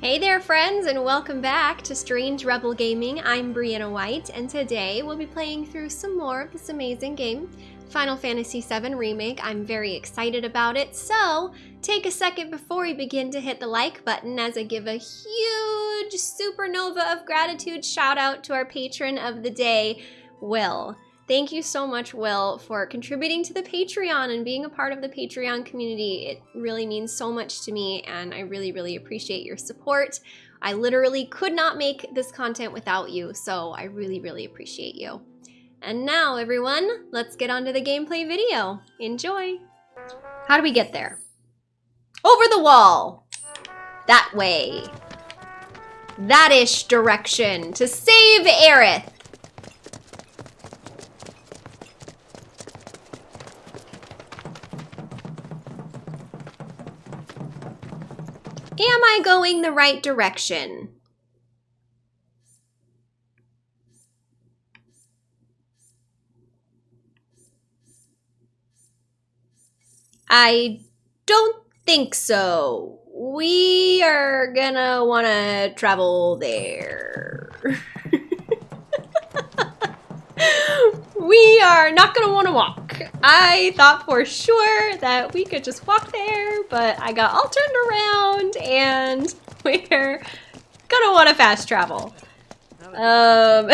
Hey there friends and welcome back to Strange Rebel Gaming. I'm Briana White and today we'll be playing through some more of this amazing game, Final Fantasy VII Remake. I'm very excited about it, so take a second before we begin to hit the like button as I give a huge supernova of gratitude shout out to our patron of the day, Will. Thank you so much, Will, for contributing to the Patreon and being a part of the Patreon community. It really means so much to me, and I really, really appreciate your support. I literally could not make this content without you, so I really, really appreciate you. And now, everyone, let's get on to the gameplay video. Enjoy! How do we get there? Over the wall! That way. That-ish direction to save Aerith. Am I going the right direction? I don't think so. We are gonna wanna travel there. we are not gonna wanna walk. I thought for sure that we could just walk there, but I got all turned around and we're gonna want to fast travel. Um,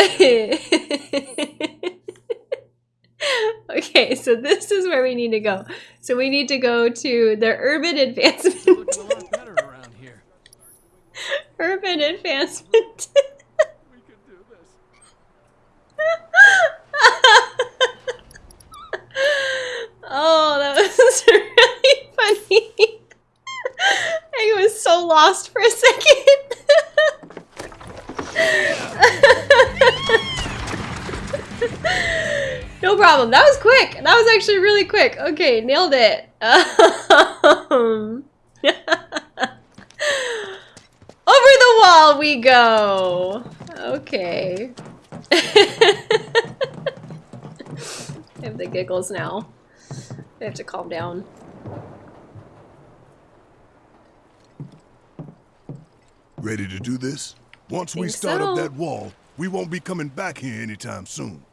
okay, so this is where we need to go. So we need to go to the urban advancement. urban advancement. Oh, that was really funny. I was so lost for a second. no problem. That was quick. That was actually really quick. Okay, nailed it. Um, over the wall we go. Okay. I have the giggles now. I have to calm down. Ready to do this? Once we start so. up that wall, we won't be coming back here anytime soon.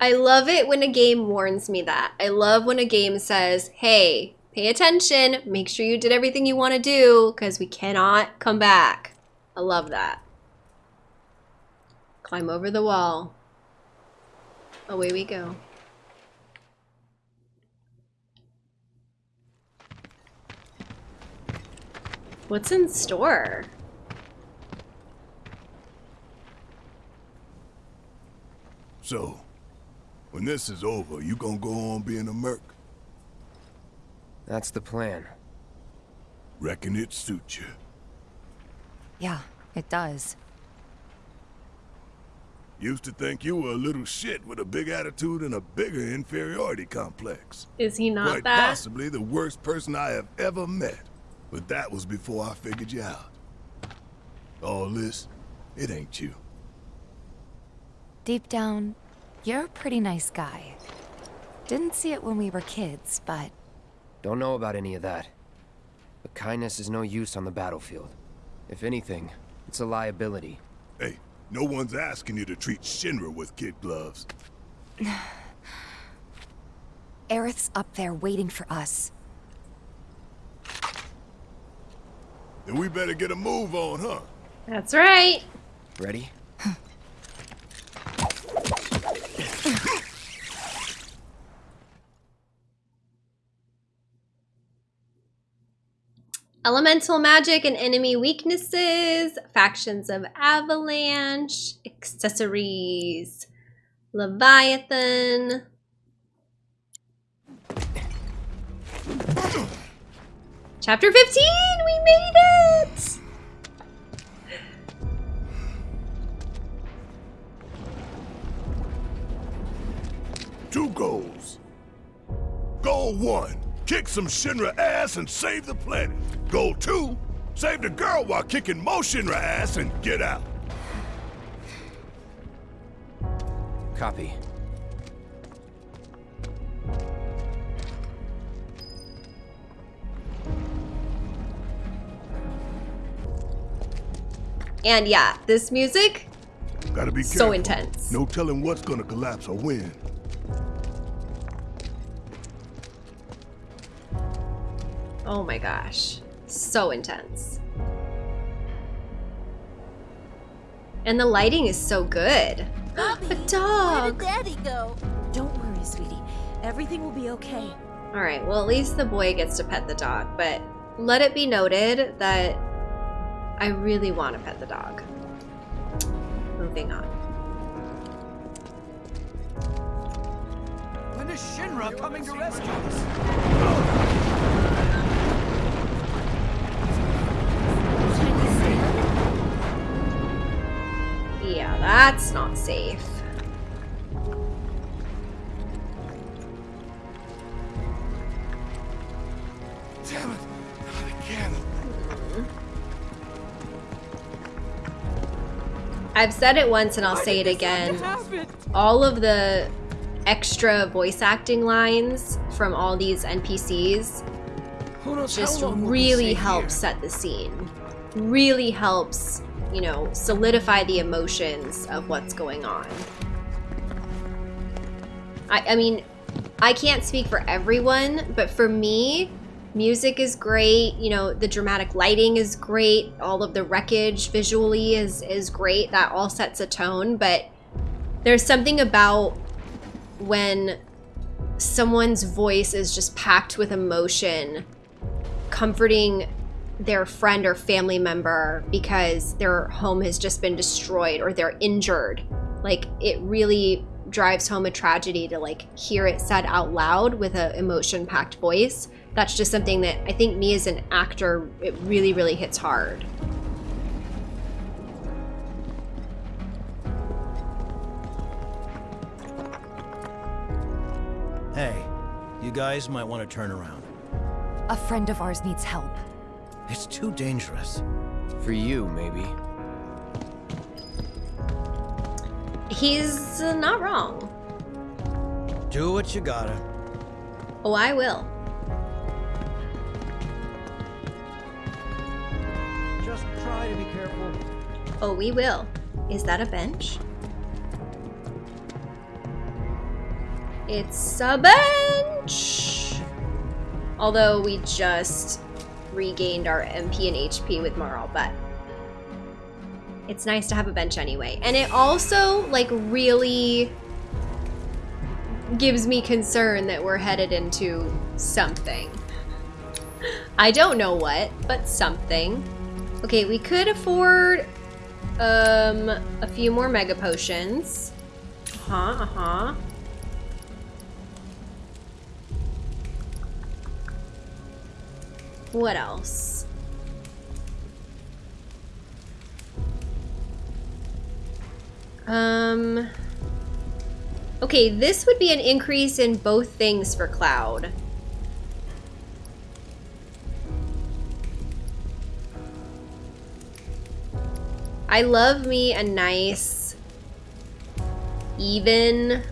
I love it when a game warns me that. I love when a game says, hey, pay attention, make sure you did everything you want to do, because we cannot come back. I love that. Climb over the wall. Away we go. What's in store? So, when this is over, you gonna go on being a merc? That's the plan. Reckon it suits you. Yeah, it does. Used to think you were a little shit with a big attitude and a bigger inferiority complex. Is he not Quite that? possibly the worst person I have ever met. But that was before I figured you out. All this, it ain't you. Deep down, you're a pretty nice guy. Didn't see it when we were kids, but... Don't know about any of that. But kindness is no use on the battlefield. If anything, it's a liability. Hey, no one's asking you to treat Shinra with kid gloves. Aerith's up there waiting for us. Then we better get a move on, huh? That's right. Ready? Elemental magic and enemy weaknesses, factions of Avalanche, accessories, Leviathan, Chapter 15! We made it! Two goals. Goal one, kick some Shinra ass and save the planet. Goal two, save the girl while kicking more Shinra ass and get out. Copy. And yeah, this music, Gotta be so careful. intense. No telling what's gonna collapse or when. Oh my gosh. So intense. And the lighting is so good. Bobby, A Where did Daddy go? Don't worry, sweetie. Everything will be okay. All right, well, at least the boy gets to pet the dog, but let it be noted that I really want to pet the dog. Moving on. When is Shinra coming to rescue us? Yeah, that's not safe. I've said it once and I'll say it again. All of the extra voice acting lines from all these NPCs just how long we'll be really helps set the scene. Really helps, you know, solidify the emotions of what's going on. I, I mean, I can't speak for everyone, but for me, music is great. You know, the dramatic lighting is great. All of the wreckage visually is is great. That all sets a tone. But there's something about when someone's voice is just packed with emotion, comforting their friend or family member because their home has just been destroyed or they're injured. Like it really drives home a tragedy to like hear it said out loud with a emotion packed voice. That's just something that I think me as an actor it really really hits hard. Hey, you guys might want to turn around. A friend of ours needs help. It's too dangerous. For you, maybe. He's uh, not wrong. Do what you gotta. Oh, I will. Just try to be careful. Oh, we will. Is that a bench? It's a bench! Although we just regained our MP and HP with Marle, but it's nice to have a bench anyway. And it also, like, really gives me concern that we're headed into something. I don't know what, but something. Okay, we could afford um a few more mega potions. Uh-huh, uh-huh. What else? Um Okay, this would be an increase in both things for Cloud. I love me a nice, even,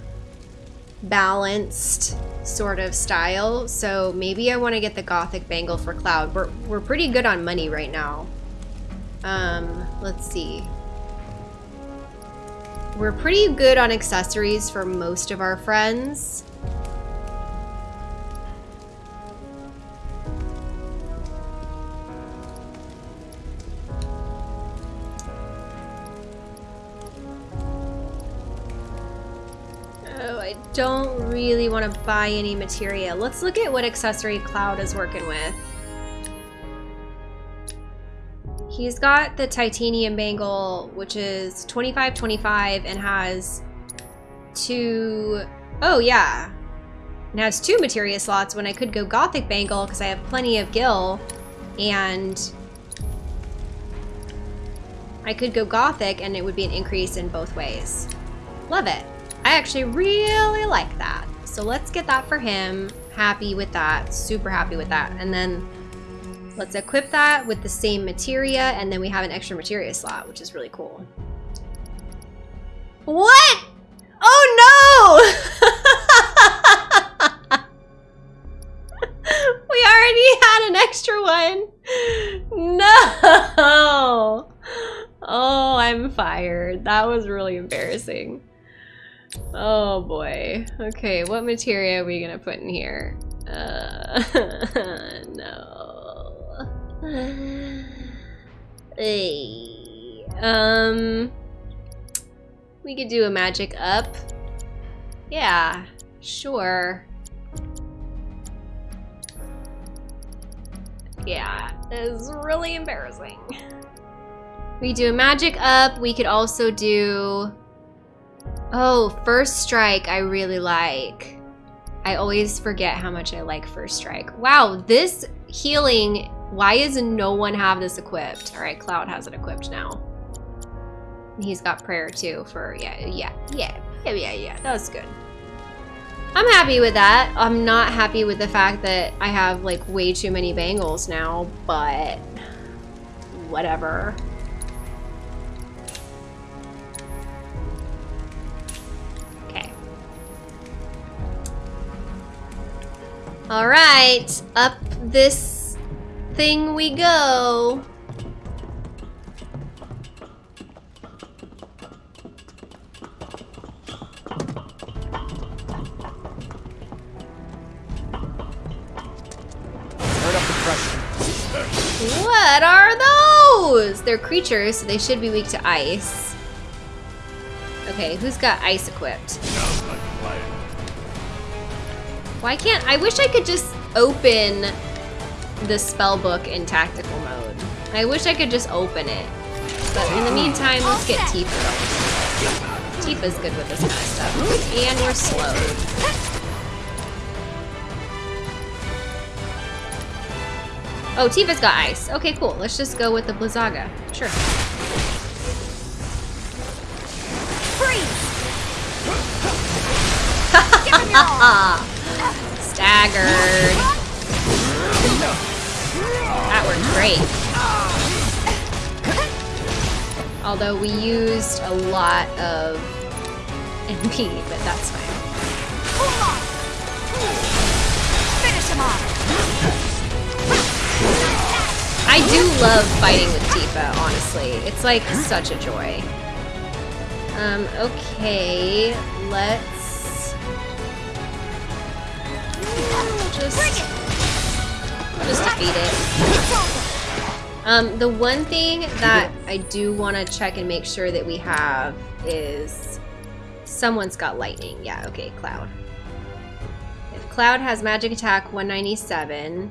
balanced sort of style. So maybe I want to get the Gothic bangle for Cloud. We're, we're pretty good on money right now. Um, let's see. We're pretty good on accessories for most of our friends. Oh, I don't really want to buy any materia. Let's look at what accessory Cloud is working with. He's got the titanium bangle, which is 25 25 and has two oh yeah. It has two materia slots when I could go gothic bangle because I have plenty of gil and I could go gothic and it would be an increase in both ways. Love it. I actually really like that. So let's get that for him. Happy with that. Super happy with that. And then let's equip that with the same materia and then we have an extra materia slot, which is really cool. What? Oh no! we already had an extra one. No! oh, I'm fired. That was really embarrassing. Oh boy. Okay, what materia are we gonna put in here? Uh, no. Hey. Um, we could do a magic up. Yeah, sure. Yeah, it's really embarrassing. We do a magic up. We could also do... Oh, first strike I really like. I always forget how much I like first strike. Wow, this healing, why is no one have this equipped? All right, Cloud has it equipped now. He's got prayer too for, yeah, yeah, yeah, yeah, yeah, yeah, that was good. I'm happy with that. I'm not happy with the fact that I have like way too many bangles now, but whatever. Okay. All right, up this thing we go. Turn up the pressure. What are those? They're creatures, so they should be weak to ice. Okay, who's got ice equipped? Sounds like a plan. Why can't I wish I could just open the spell book in tactical mode. I wish I could just open it. But in the meantime, let's get Tifa. Tifa's good with this kind of stuff. And we're slowed. Oh, Tifa's got ice. Okay, cool. Let's just go with the Blizzaga. Sure. Staggered. Great. Although we used a lot of MP, but that's fine. Finish him off. I do love fighting with Tifa, honestly. It's like such a joy. Um, okay, let's just just defeat it. Um, the one thing that I do want to check and make sure that we have is someone's got lightning. Yeah, okay, Cloud. If Cloud has magic attack 197,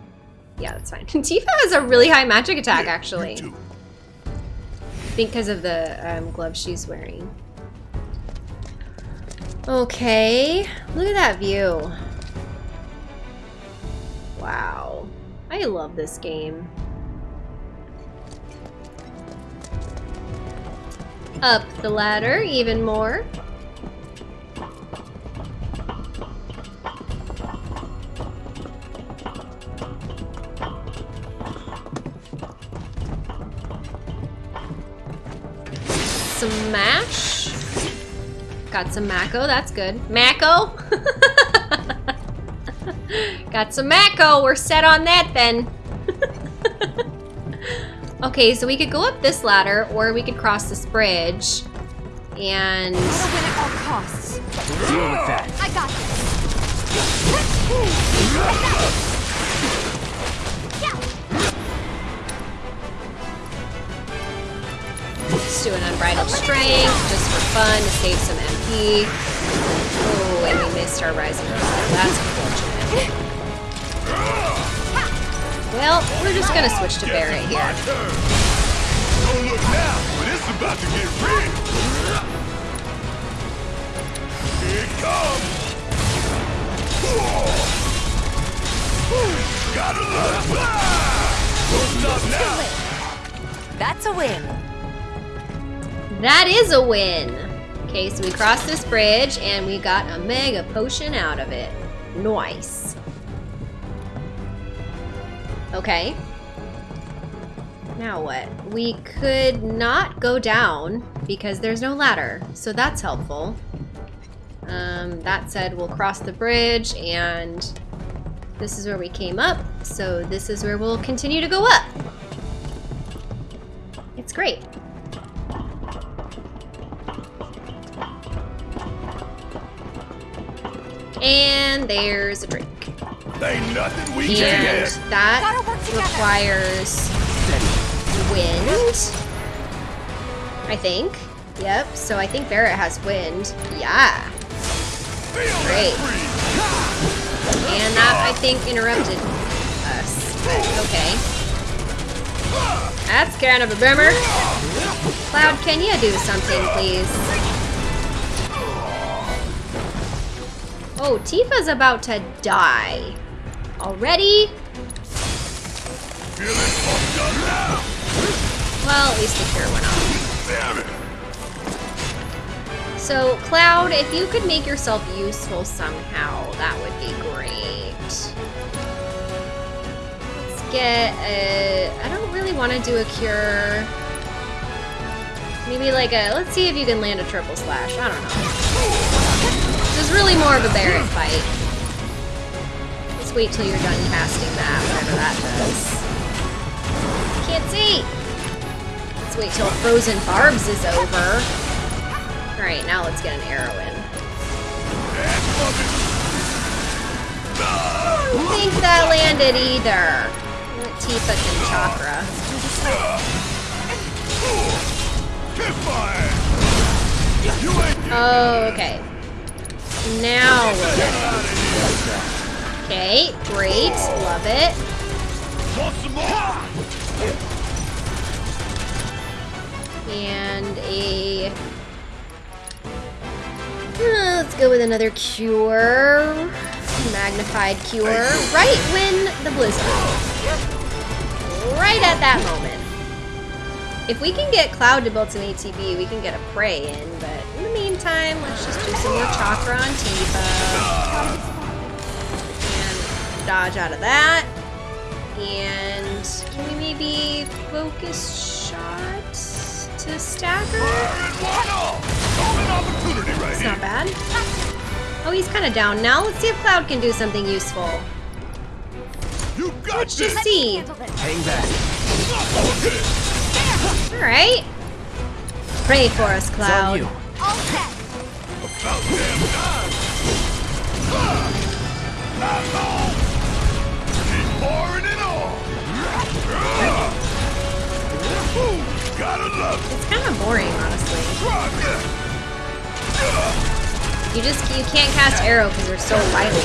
yeah, that's fine. Tifa has a really high magic attack, you actually. I think because of the um, gloves she's wearing. Okay, look at that view. Wow. I love this game. Up the ladder even more. Smash. Got some Mako, that's good. Mako? Got some Mako, we're set on that then. okay, so we could go up this ladder or we could cross this bridge. And Gotta win at all costs. Deal with that. I got this. let's do an unbridled strength just for fun to save some MP. Oh, and we missed our rising star. That's unfortunate. Well, we're just gonna switch to Barret here. Don't look now, but it's about to get real. Here it comes. Gotta love it. Ah. Don't stop now. That's a win. That is a win. Okay, so we crossed this bridge and we got a mega potion out of it. Nice. Okay. Now what? We could not go down because there's no ladder, so that's helpful. Um, that said, we'll cross the bridge and this is where we came up, so this is where we'll continue to go up. It's great. And there's a drink. Ain't nothing we And can't get. that Gotta requires wind. I think. Yep, so I think Barret has wind. Yeah. Great. And that, I think, interrupted us. Okay. That's kind of a bummer. Cloud, can you do something, please? Oh, Tifa's about to die. Already? Well, at least the cure went off. So, Cloud, if you could make yourself useful somehow, that would be great. Let's get a... I don't really want to do a cure. Maybe like a... Let's see if you can land a triple slash. I don't know. This is really more of a Barret fight. Wait till you're done casting that, whatever that does. Can't see! Let's wait till Frozen Barbs is over. Alright, now let's get an arrow in. I don't think that landed either. Tifa can chakra. Oh, okay. Now. Okay, great. Love it. And a... Uh, let's go with another cure. Magnified cure. Right when the blizzard. Right at that moment. If we can get Cloud to build some ATB, we can get a prey in, but in the meantime, let's just do some more chakra on Tifa. And dodge out of that. And can we maybe focus shot to stagger? Fire it one off. Golden opportunity right It's not bad. Oh, he's kind of down now. Let's see if Cloud can do something useful. You got Let's just see. Hang back. All right. Pray for us, It's on Cloud. you. About damn time. It's kind of boring, honestly. Rock it. You just you can't cast arrow because they're so wily.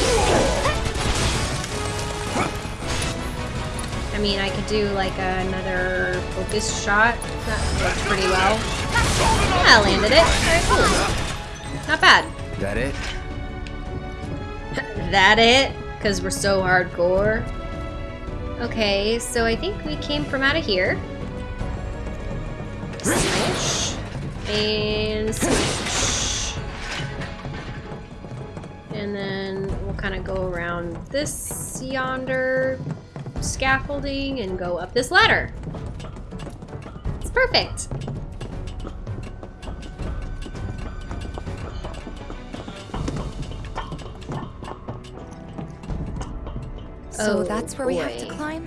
I mean, I could do like another focus shot. That works pretty well. Yeah, I landed it. All right, cool. Not bad. That it? that it? Because we're so hardcore. Okay, so I think we came from out of here. And smash. And then we'll kind of go around this yonder scaffolding and go up this ladder. It's perfect. So Oh, that's where we have to climb?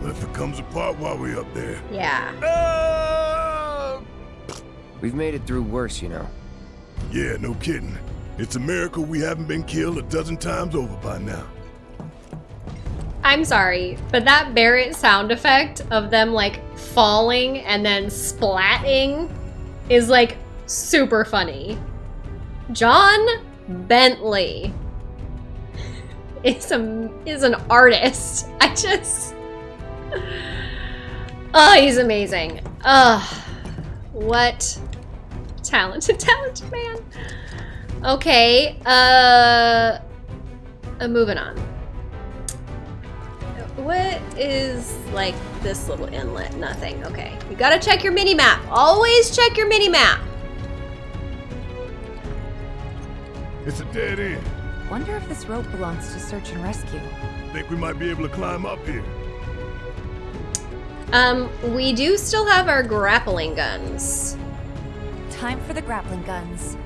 What if it comes apart while we're up there? Yeah. Ah. We've made it through worse, you know. Yeah, no kidding. It's a miracle we haven't been killed a dozen times over by now. I'm sorry, but that Barret sound effect of them like falling and then splatting is like super funny. John Bentley is a is an artist. I just Oh, he's amazing. Ugh. What talented, talented man. Okay, uh, uh moving on. What is like this little inlet? Nothing. Okay. You gotta check your mini map. Always check your mini map. It's a dead end. Wonder if this rope belongs to search and rescue. Think we might be able to climb up here. Um, we do still have our grappling guns. Time for the grappling guns.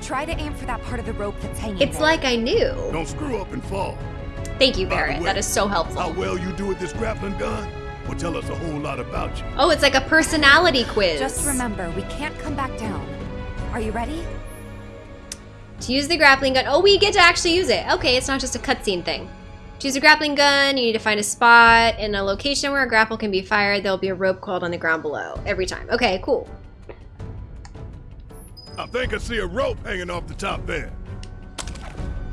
Try to aim for that part of the rope that's hanging It's there. like I knew. Don't screw up and fall. Thank you, By Barret. way, That is so helpful. How well you do with this grappling gun will tell us a whole lot about you. Oh, it's like a personality quiz. Just remember, we can't come back down. Are you ready? To use the grappling gun. Oh, we get to actually use it. Okay, it's not just a cutscene thing. To use a grappling gun, you need to find a spot in a location where a grapple can be fired. There'll be a rope coiled on the ground below every time. Okay, cool. I think I see a rope hanging off the top there.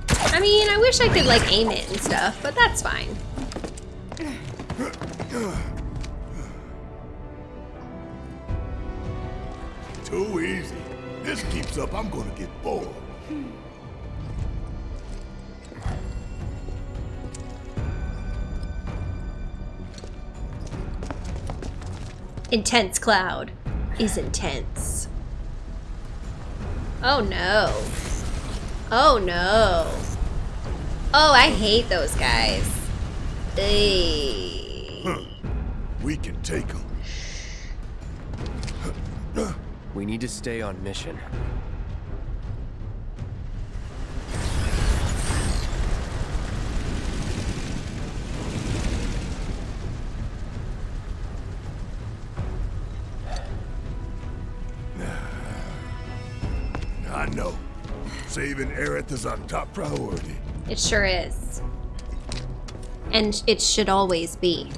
I mean, I wish I could like aim it and stuff, but that's fine. Too easy. This keeps up, I'm gonna get bored. Intense cloud is intense. Oh no. Oh no. Oh, I hate those guys. Ey. Huh. We can take them. We need to stay on mission. Saving Aerith is our top priority. It sure is. And it should always be.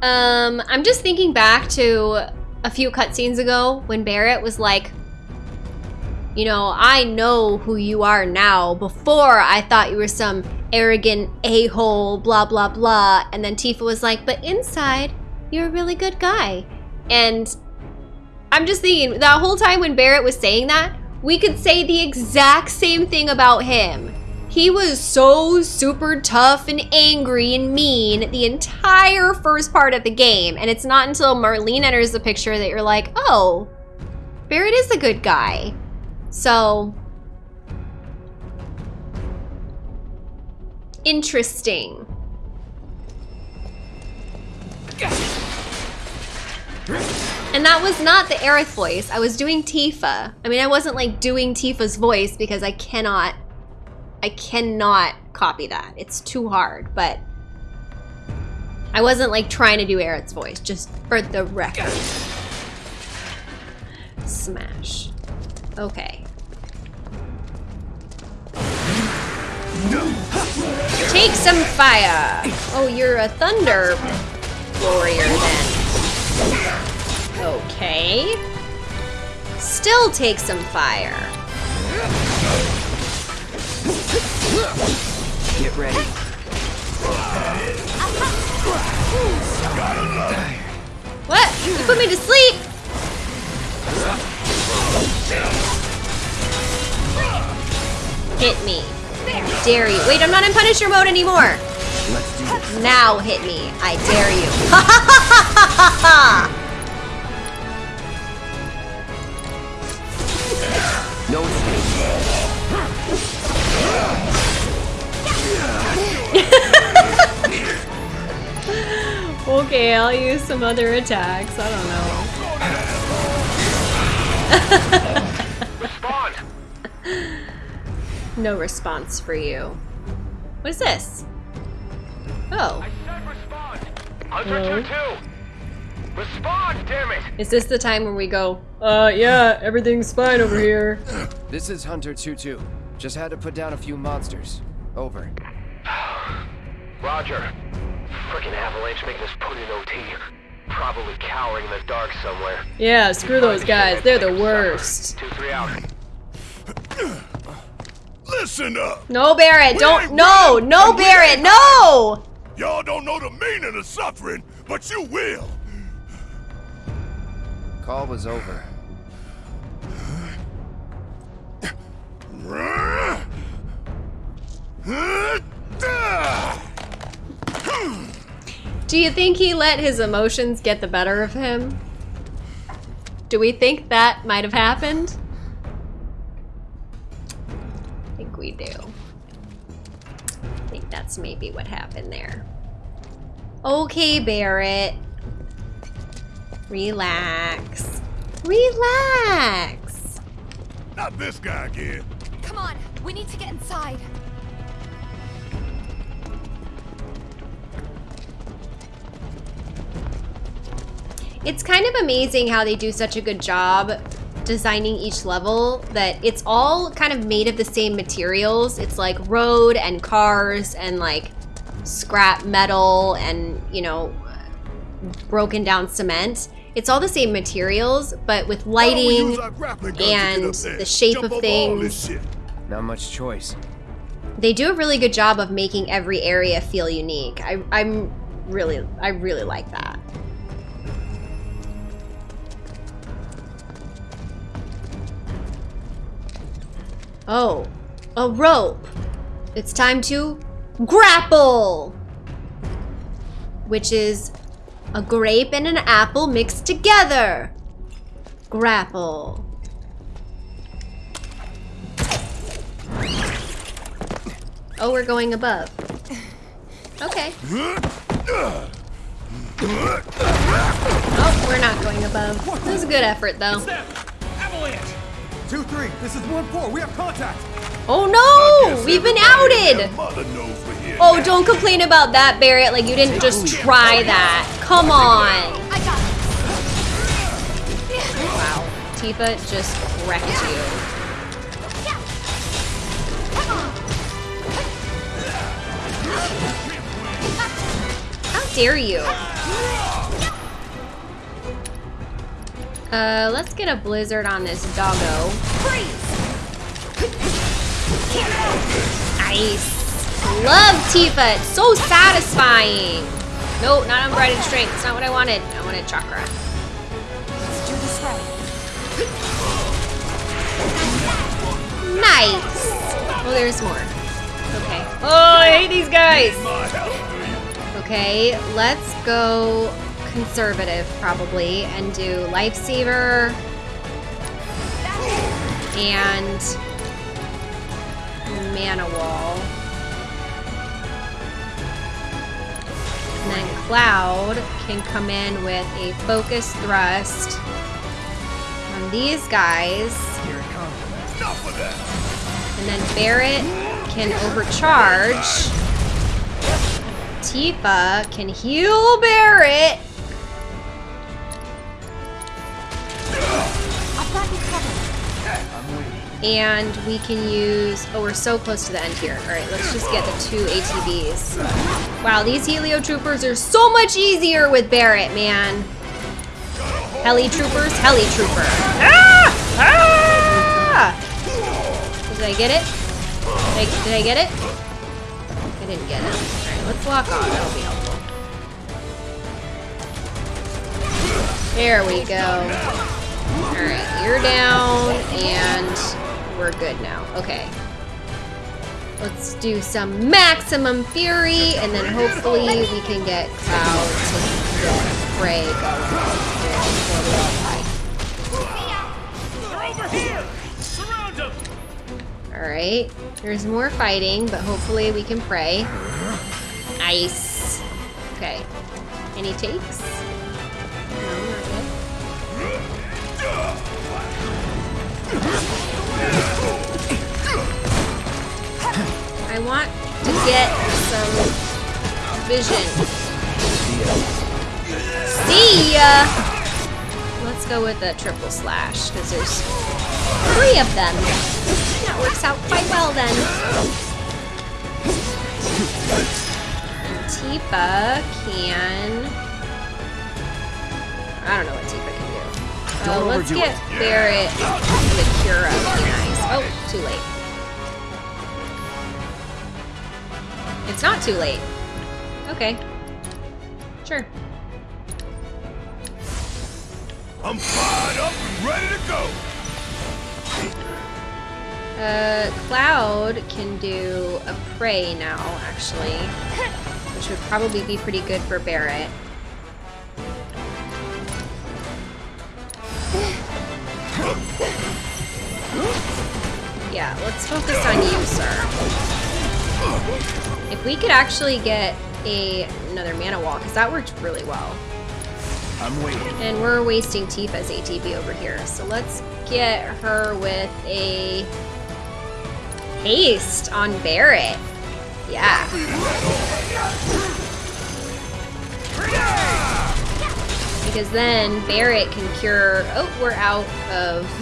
Um, I'm just thinking back to a few cutscenes ago when Barret was like, you know, I know who you are now. Before, I thought you were some arrogant a-hole, blah, blah, blah. And then Tifa was like, but inside, you're a really good guy. And I'm just thinking, that whole time when Barret was saying that, we could say the exact same thing about him. He was so super tough and angry and mean the entire first part of the game. And it's not until Marlene enters the picture that you're like, oh, Barret is a good guy. So, interesting. And that was not the Aerith voice. I was doing Tifa. I mean, I wasn't like doing Tifa's voice because I cannot, I cannot copy that. It's too hard, but I wasn't like trying to do Aerith's voice, just for the record. Smash. Okay. Take some fire. Oh, you're a thunder warrior then. Okay. Still take some fire. Get ready. What? You put me to sleep? Hit me. Dare you. Wait, I'm not in Punisher mode anymore. Let's do this. Now hit me. I dare you. Ha ha ha ha ha ha! No escape. Okay, I'll use some other attacks. I don't know. Respond! No response for you. What is this? Oh, I said respond! Hunter 2-2! Respond, damn it! is this the time when we go, uh, yeah, everything's fine over here? This is Hunter 2-2. Just had to put down a few monsters. Over. Roger. Frickin' Avalanche making us put in OT. Probably cowering in the dark somewhere. Yeah, screw those guys. They're the worst. 2-3 out. Listen up! No, Barret, don't. ain't No, no, Barret, no! Y'all don't know the meaning of suffering, but you will. Call was over. Do you think he let his emotions get the better of him? Do we think that might have happened? I think we do. I think that's maybe what happened there. Okay, Barret. Relax. Relax. Not this guy again. Come on, we need to get inside. It's kind of amazing how they do such a good job designing each level that it's all kind of made of the same materials. It's like road and cars and like scrap metal and, you know, broken down cement. It's all the same materials, but with Why don't we lighting use our grappling gun to get and the shape Jump of over all this things. Not much choice. They do a really good job of making every area feel unique. I, I'm really, I really like that. Oh, a rope. It's time to grapple, which is a grape and an apple mixed together. Grapple. Oh, we're going above. Okay. Oh, we're not going above. It was a good effort, though. Avalanche! 2-3, this is 1-4, we have contact! Oh no! We've been outed! their Mother knows we're here Oh, don't complain about that, Barret. Like, you didn't just try that. Come on. Wow. Tifa just wrecked you. How dare you? Uh, let's get a blizzard on this doggo. Nice. Love Tifa. It's so satisfying. No, not unbridled strength. It's not what I wanted. I wanted chakra. Let's do this right. Nice. Oh, there's more. Okay. Oh, I hate these guys. Okay, let's go conservative probably and do lifesaver and mana wall. And then Cloud can come in with a focus thrust on these guys. Enough of that. And then Barret can overcharge. Tifa can heal Barret. I've got you covered. And we can use, oh, we're so close to the end here. All right, let's just get the two ATVs. Wow, these Helio Troopers are so much easier with Barret, man. Heli Troopers, Heli Trooper. Ah! Ah! Did I get it? Did I, did I get it? I didn't get it. All right, let's lock on. That'll be helpful. There we go. Alright, you're down, and we're good now. Okay. Let's do some maximum fury, and then hopefully we can get Cloud to get Prey going! Alright, there's more fighting, but hopefully we can pray. Nice. Okay. Any takes? No, not yet. Want to get some vision. See ya! Let's go with a triple slash, because there's three of them. That works out quite well then. Tifa can... I don't know what Tifa can do. Uh, let's get it. Barret with Cura be nice. Oh, too late. It's not too late. Okay. Sure. I'm fired up and ready to go. Uh, Cloud can do a prey now, actually. Which would probably be pretty good for Barret. Yeah, let's focus on you, sir. If we could actually get a another mana wall, because that worked really well. I'm waiting. And we're wasting Tifa's ATB over here. So let's get her with a haste on Barret. Yeah. Because then Barret can cure... Oh, we're out of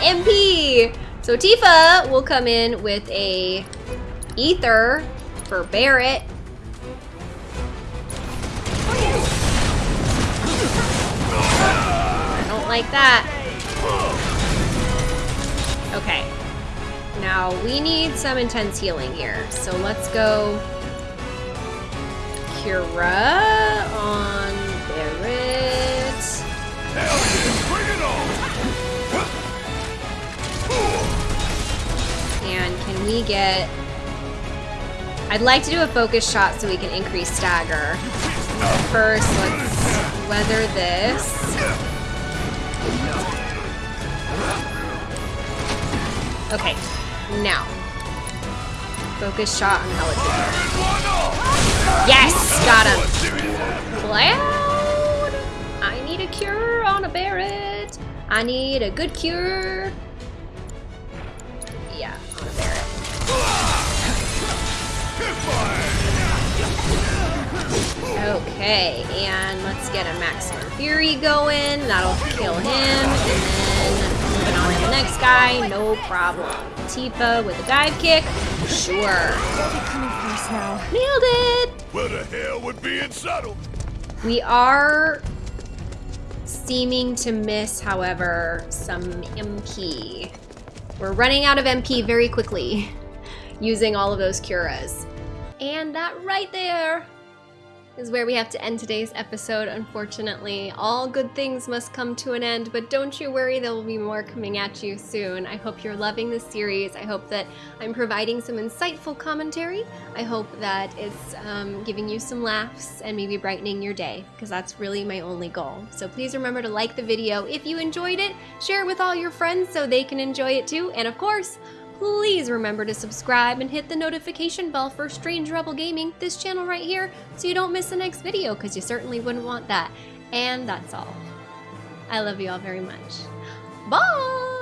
MP! So Tifa will come in with a Ether for Barret. I don't like that. Okay. Now, we need some intense healing here. So let's go Cura on Barret. Hell yeah, bring it! And can we get... I'd like to do a focus shot so we can increase stagger. First, let's weather this. Okay, now. Focus shot on Helic. Yes! Got him! Cloud! I need a cure on a Barret. I need a good cure. Okay, and let's get a Maximum Fury going. That'll kill him. And then moving on to the next guy. No problem. Tifa with a dive kick. Sure. Coming first now. Nailed it! Where the hell would be in subtle? We are seeming to miss, however, some MP. We're running out of MP very quickly using all of those Curas. And that right there is where we have to end today's episode, unfortunately. All good things must come to an end, but don't you worry, there will be more coming at you soon. I hope you're loving this series. I hope that I'm providing some insightful commentary. I hope that it's um, giving you some laughs and maybe brightening your day, because that's really my only goal. So please remember to like the video if you enjoyed it, share it with all your friends so they can enjoy it too, and of course, please remember to subscribe and hit the notification bell for Strange Rebel Gaming, this channel right here, so you don't miss the next video, because you certainly wouldn't want that. And that's all. I love you all very much. Bye!